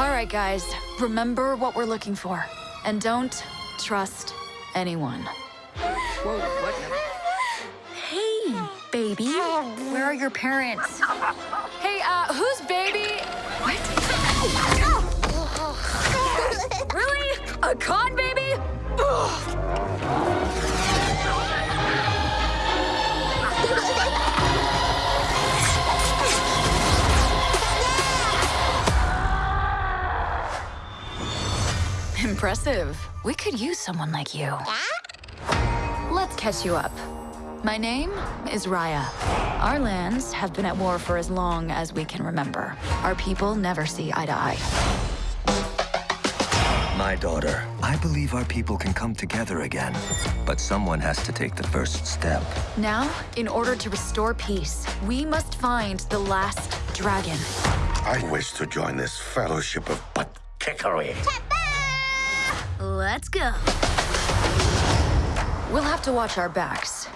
All right, guys. Remember what we're looking for. And don't trust anyone. Whoa, what? Hey, baby. Where are your parents? Hey, uh, who's baby? What? really? A con Impressive. We could use someone like you. Let's catch you up. My name is Raya. Our lands have been at war for as long as we can remember. Our people never see eye to eye. My daughter, I believe our people can come together again. But someone has to take the first step. Now, in order to restore peace, we must find the last dragon. I wish to join this fellowship of butt kickery. Let's go. We'll have to watch our backs.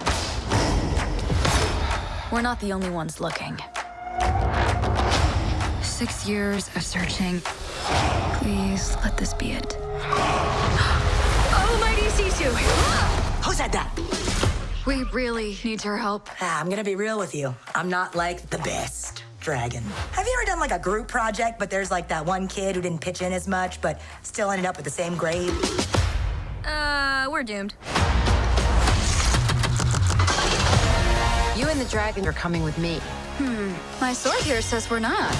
We're not the only ones looking. Six years of searching. Please let this be it. Almighty Sisu! Who said that? We really need your help. Ah, I'm gonna be real with you. I'm not like the best dragon. Have you ever done like a group project, but there's like that one kid who didn't pitch in as much, but still ended up with the same grade? Uh, we're doomed. You and the dragon are coming with me. Hmm, my sword here says we're not.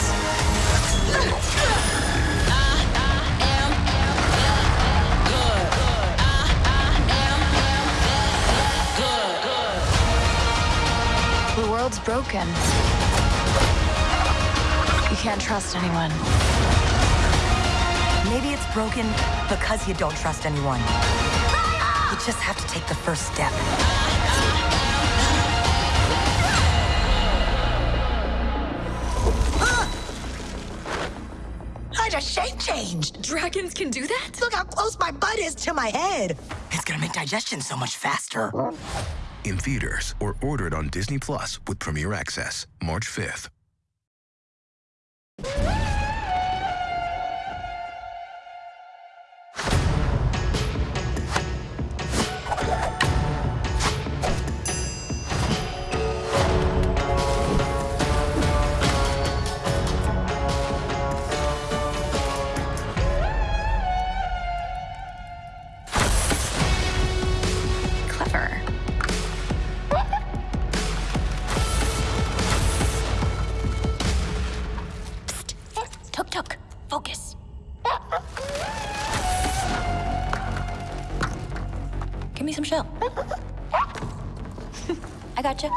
The world's broken. You can't trust anyone. Maybe it's broken because you don't trust anyone. You just have to take the first step. I just shape changed. Dragons can do that? Look how close my butt is to my head. It's gonna make digestion so much faster. In theaters or ordered on Disney Plus with Premier Access, March 5th. Focus. Give me some shell. I gotcha.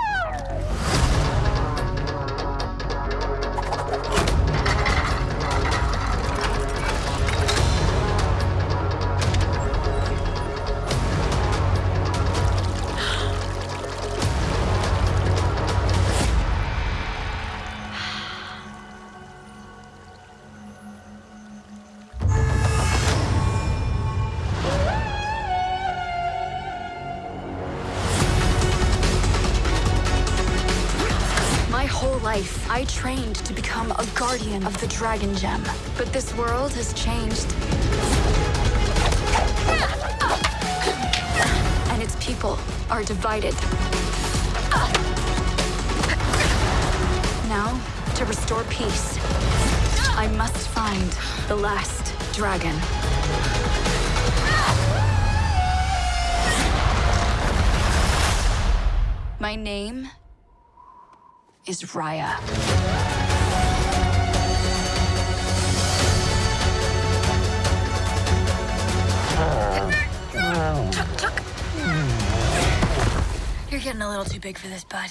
Life, I trained to become a guardian of the Dragon Gem. But this world has changed. And its people are divided. Now, to restore peace, I must find the last dragon. My name is Raya. Tuk, Tuk. You're getting a little too big for this, bud.